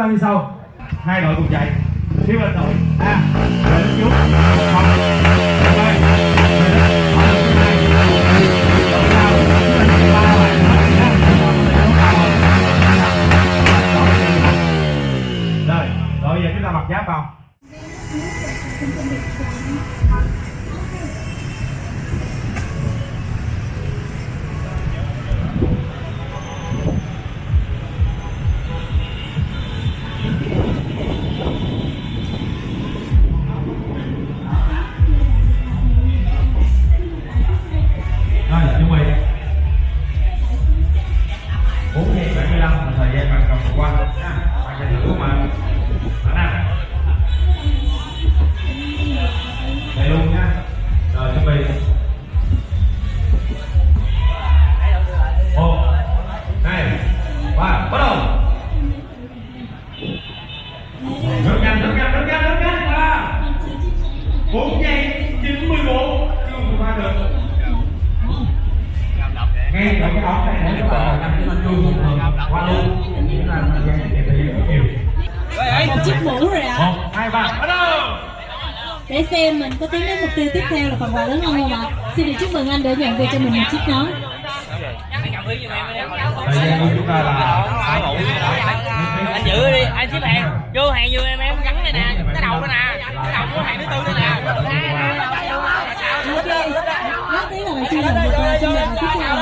ta như sau. Hai đội cùng chạy. Bốn giây bảy mươi lăm là thời gian bạn hai ba bắt đầu. Để xem mình có tiến đến mục tiêu tiếp theo là phần quà lớn hơn không ạ? Xin được chúc mừng anh đã nhận về cho mình một chiếc nón. Thời gian của chúng ta là anh giữ đi anh xếp hàng vô hàng vô em em gắn đây nè. Cái đầu đây nè. Cái đầu của hàng thứ tư đây nè. Rất tiếng là chưa được quà xin nhận tiếp theo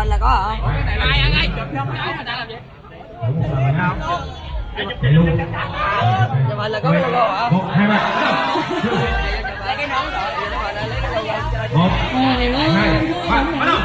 hình là có hả ai ăn ai chụp trong cái người ta làm gì? Đúng rồi. Chụp hình là có cái logo hả? Một hai ba. Lấy cái nón rồi lấy cái logo một ba bắt đầu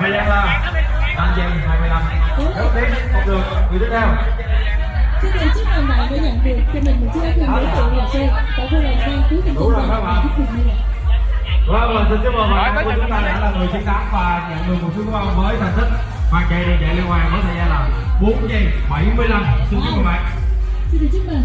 thời gian là năm giây hai mươi lăm rất tiến không được người tiếp theo Xin được chúc mừng bạn đã nhận được cho mình một chiếc áo thun đối tượng là xe tại khu làng sang cuối cùng Đủ rồi, các bạn. Vâng, và xin chúc mừng bạn của chúng ta đã là người chiến thắng và nhận được một số quà với thành tích. Màn chạy đường chạy liên hoàn với thời gian là 4 giây 75 xin chúc mừng bạn. Xin được chúc mừng.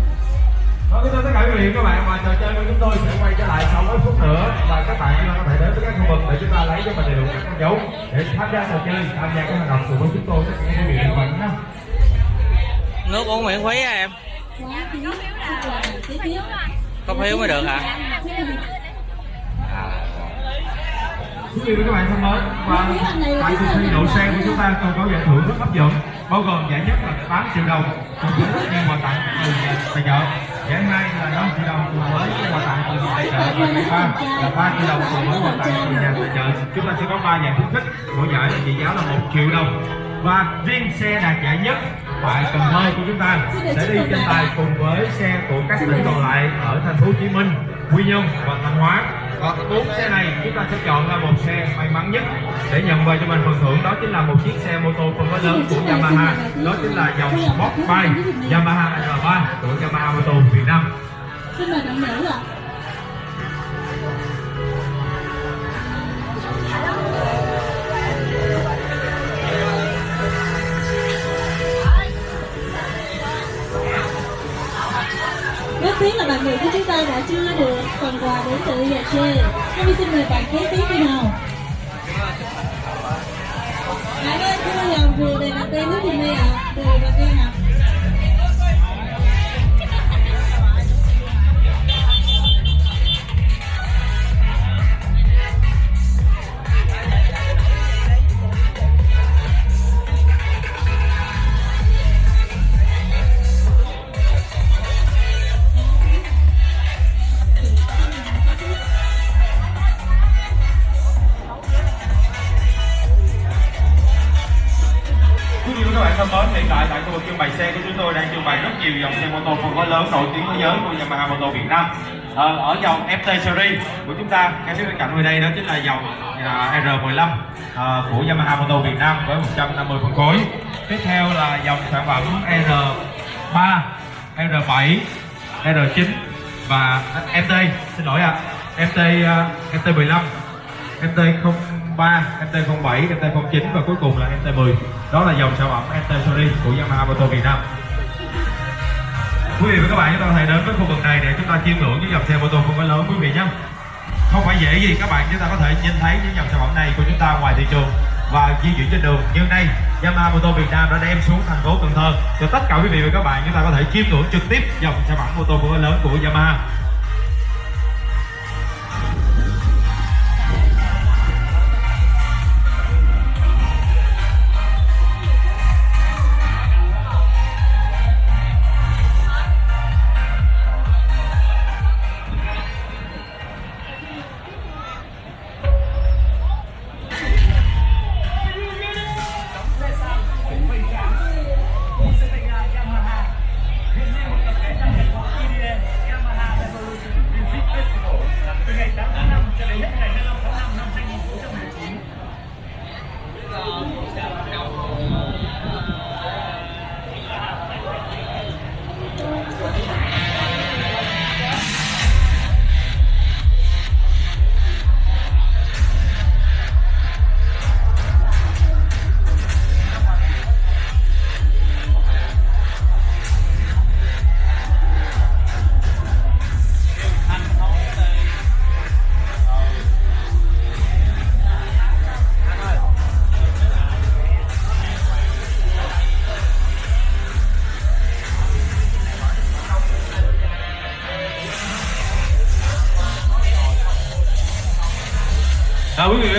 Vâng, kính thưa tất cả quý vị các bạn và trò chơi của chúng tôi sẽ quay trở lại sau mấy phút nữa. Và các bạn có thể đến với các khu vực để chúng ta lấy cho mình đầy đủ các con dấu để tham gia trò chơi tham gia các hoạt động cùng với chúng tôi tất cả quý vị các bạn nhé. Nước uống miễn phí á em. Tiếp. có phiếu mới được hả Quý vị và các bạn thân mến và tại cuộc thi đậu xe của chúng ta còn có giải thưởng rất hấp dẫn bao gồm giải nhất là 8 triệu đồng cùng với nhiều quà tặng từ tài trợ giải hai là 5 triệu đồng cùng với quà tặng từ nhà tài trợ và giải ba là 3 triệu đồng cùng với quà tặng từ nhà tài trợ chúng ta sẽ có 3 giải khuyến khích mỗi giải trị giá là 1 triệu đồng và riêng xe đạt giải nhất tại Cần Thơ của chúng ta sẽ đi tranh tài cùng với xe của các tỉnh còn lại ở thành phố Hồ Chí Minh, Quy Nhơn và Thanh Hóa. Và bốn xe này chúng ta sẽ chọn ra một xe may mắn nhất để nhận về cho mình phần thưởng đó chính là một chiếc xe mô tô phân khối lớn của Yamaha. Đó chính là dòng Sport Bike Yamaha R3 của Yamaha Moto Việt Nam. Xin mời bạn nữ ạ. Tiếc là bạn nữ của chúng ta đã chưa được phần quà đến từ nhà xe. Hôm xin mời bạn kế tiếp đi nào. bạn ơi chưa dòng vừa đề đặt tên nước thì đây ạ đề đặt tên nào? Của Việt Nam. à, ở dòng FT Series của chúng ta, cái phía bên cạnh người đây đó chính là dòng à, R15 à, của Yamaha Motor Việt Nam với 150 phân khối. Tiếp theo là dòng sản phẩm R3, R7, R9 và FT, xin lỗi ạ, FT uh, FT15 FT03, FT07, FT09 và cuối cùng là FT10. đó là dòng sản phẩm FT Series của Yamaha Motor Việt Nam quý vị và các bạn, chúng ta có thể đến với khu vực này để chúng ta chiêm ngưỡng những dòng xe mô tô phân khối lớn, quý vị nhé. Không phải dễ gì các bạn, chúng ta có thể nhìn thấy những dòng sản phẩm này của chúng ta ngoài thị trường và di chuyển trên đường. Như nay, Yamaha Motor Việt Nam đã đem xuống thành phố Cần Thơ. Cho tất cả quý vị và các bạn, chúng ta có thể chiêm ngưỡng trực tiếp dòng sản phẩm mô tô phân khối lớn của Yamaha.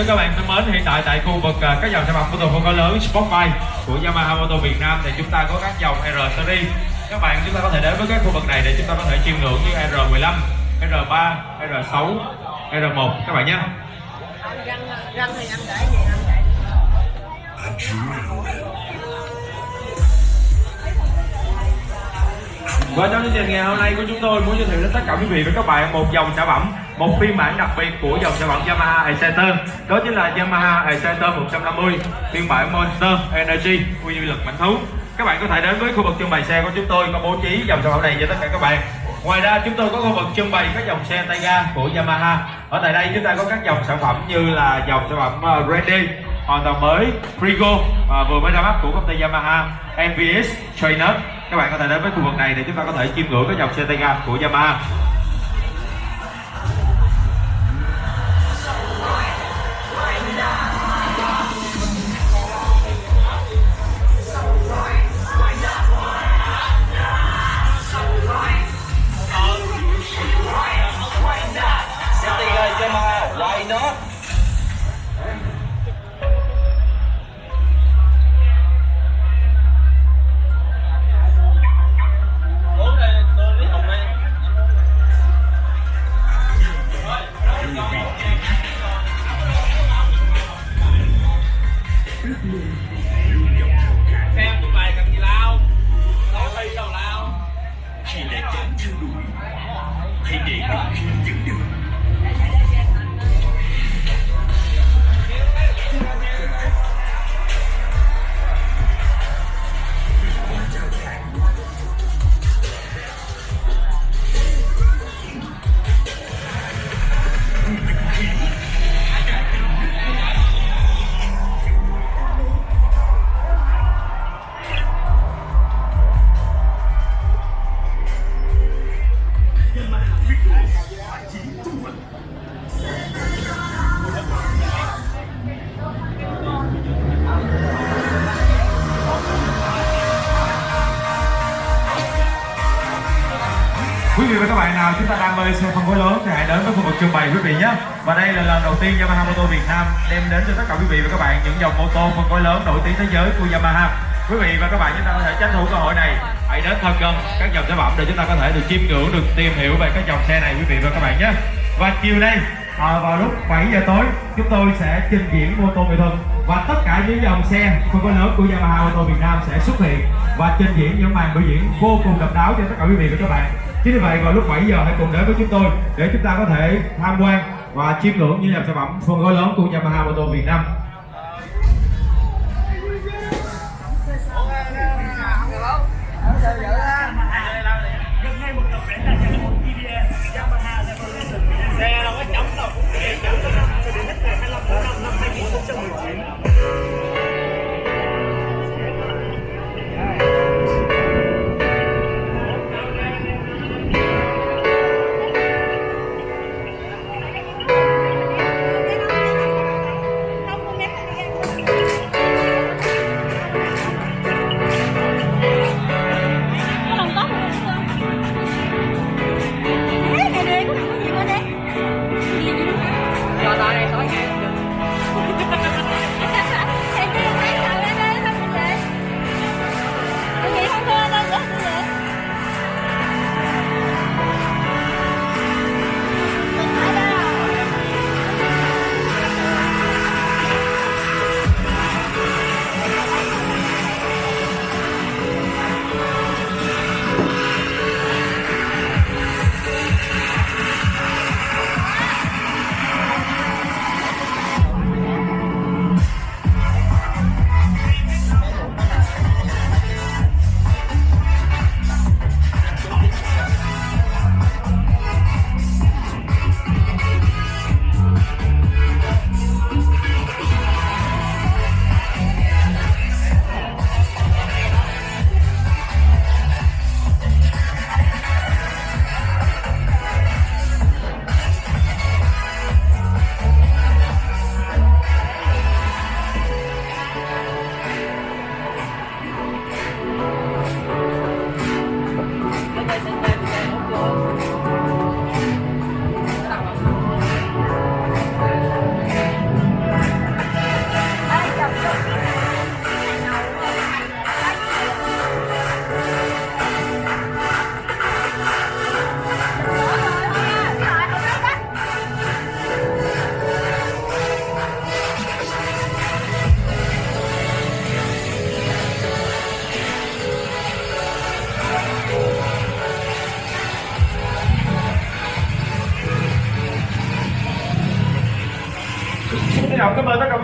Quý các bạn thân mến, hiện tại tại khu vực à, các dòng sản phẩm mô tô phân khối lớn Sportbike của Yamaha Motor Việt Nam thì chúng ta có các dòng R series. Các bạn chúng ta có thể đến với các khu vực này để chúng ta có thể chiêm ngưỡng như R15, R3, R6, R1 các bạn nhé. Và trong chương trình ngày hôm nay của chúng tôi muốn giới thiệu đến tất cả quý vị và các bạn một dòng sản phẩm, một phiên bản đặc biệt của dòng sản phẩm Yamaha Exciter. Đó chính là Yamaha Exciter 150 phiên bản Monster Energy quy lực mạnh thú. Các bạn có thể đến với khu vực trưng bày xe của chúng tôi có bố trí dòng sản phẩm này cho tất cả các bạn. Ngoài ra chúng tôi có khu vực trưng bày các dòng xe tay ga của Yamaha. Ở tại đây chúng ta có các dòng sản phẩm như là dòng sản phẩm ờ, Ready hoàn toàn mới Frigo uh, vừa mới ra mắt của công ty Yamaha MVS Trainer các bạn có thể đến với khu vực này để chúng ta có thể chiêm ngưỡng cái dòng xe tay ga của Yamaha, và các bạn nào chúng ta đam mê xe phân khối lớn thì hãy đến với khu vực trưng bày quý vị nhé. Và đây là lần đầu tiên Yamaha Motor Việt Nam đem đến cho tất cả quý vị và các bạn những dòng mô tô phân khối lớn nổi tiếng thế giới của Yamaha. Quý vị và các bạn chúng ta có thể tranh thủ cơ hội này. Hãy đến thật gần các dòng sản phẩm để chúng ta có thể được chiêm ngưỡng được tìm hiểu về các dòng xe này quý vị và các bạn nhé. Và chiều nay à, vào lúc 7 giờ tối chúng tôi sẽ trình diễn mô tô nghệ thuật và tất cả những dòng xe phân khối lớn của Yamaha Motor Việt Nam sẽ xuất hiện và trình diễn những màn biểu diễn vô cùng độc đáo cho tất cả quý vị và các bạn chính vì vậy, vào lúc 7 giờ hãy cùng đến với chúng tôi để chúng ta có thể tham quan và chiêm ngưỡng những dòng sản phẩm phân khối lớn của Yamaha Motor Việt Nam. Xe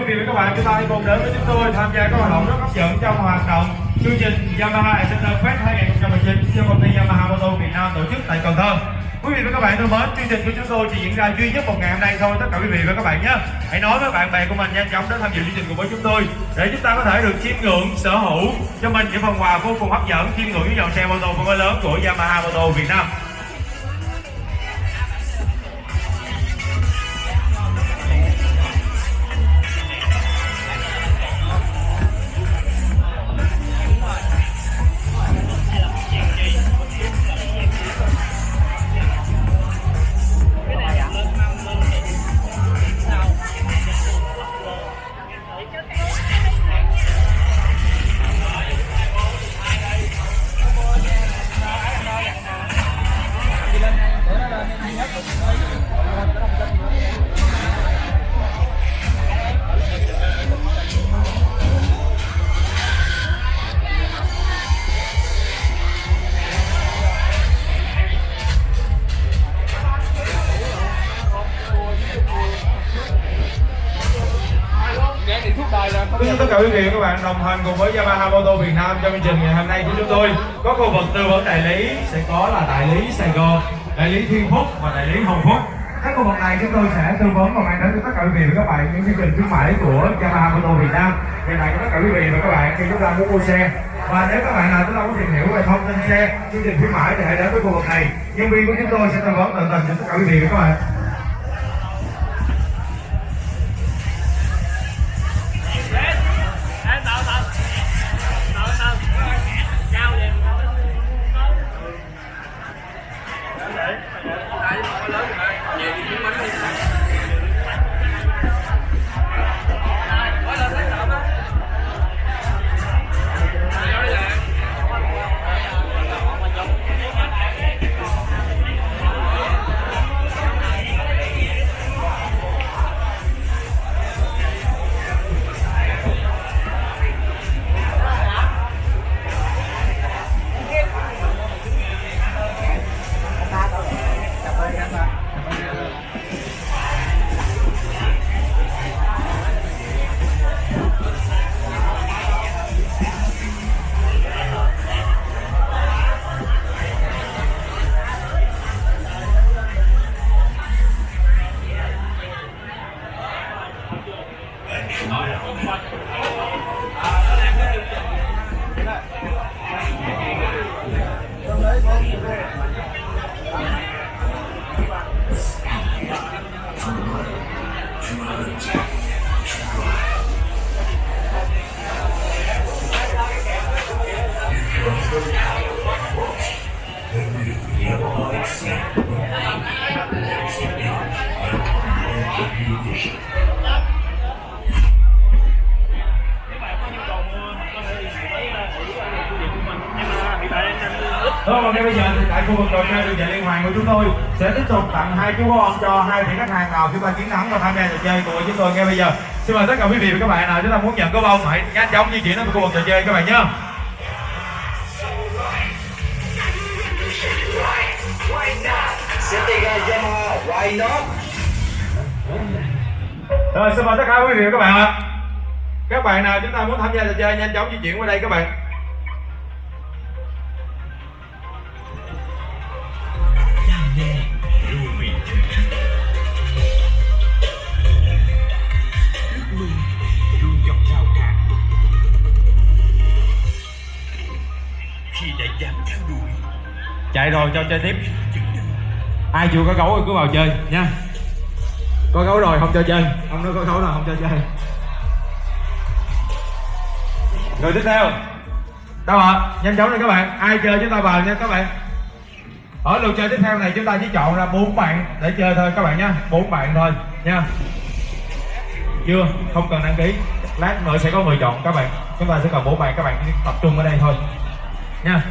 vị và các bạn chúng ta hãy cùng đến với chúng tôi tham gia các hoạt động rất hấp dẫn trong hoạt động chương trình Yamaha Center Fest 2019 do công ty Yamaha Motor Việt Nam tổ chức tại Cần Thơ. Quý vị và các bạn thân mến, chương trình của chúng tôi chỉ diễn ra duy nhất một ngày hôm nay thôi tất cả quý vị và các bạn nhé. Hãy nói với bạn bè của mình nhanh chóng đến tham dự chương trình cùng với chúng tôi để chúng ta có thể được chiêm ngưỡng sở hữu cho mình những phần quà vô cùng hấp dẫn chiêm ngưỡng những dòng xe mô tô phân khối lớn của Yamaha Motor Việt Nam. Bạn đồng hành cùng với Yamaha Motor Việt Nam trong chương trình ngày hôm nay của chúng tôi có khu vực tư vấn đại lý sẽ có là đại lý Sài Gòn, đại lý Thiên Phúc và đại lý Hồng Phúc. Các khu vực này chúng tôi sẽ tư vấn và mang đến cho tất cả quý vị và các bạn những chương trình khuyến mãi của Yamaha Motor Việt Nam hiện tại cho tất cả quý vị và các bạn khi chúng ta muốn mua xe. Và nếu các bạn nào chúng ta muốn tìm hiểu về thông tin xe, chương trình khuyến mãi thì hãy đến với khu vực này. Nhân viên của chúng tôi sẽ tư vấn tận tình cho tất cả quý vị và các bạn. Khách hàng nào chúng ta chiến thắng và tham gia trò chơi của chúng tôi ngay bây giờ xin mời tất cả quý vị và các bạn nào chúng ta muốn nhận có bông hãy nhanh chóng di chuyển đến khu vực trò chơi các bạn nhé Rồi xin mời tất cả quý vị và các bạn ạ. Các bạn nào chúng ta muốn tham gia trò chơi nhanh chóng di chuyển qua đây các bạn. Dám theo đuổi Chạy rồi cho chơi tiếp. Ai chưa có gấu thì cứ vào chơi nha. Có gấu rồi không cho chơi. Ông nói có gấu là không cho chơi. Rồi tiếp theo. Đâu ạ? Nhanh chóng lên các bạn. Ai chơi chúng ta vào nha các bạn. Ở lượt chơi tiếp theo này chúng ta chỉ chọn ra bốn bạn để chơi thôi các bạn nha. Bốn bạn thôi nha. Chưa, không cần đăng ký. Lát nữa sẽ có người chọn các bạn. Chúng ta sẽ cần bốn bạn các bạn chỉ tập trung ở đây thôi. Nha.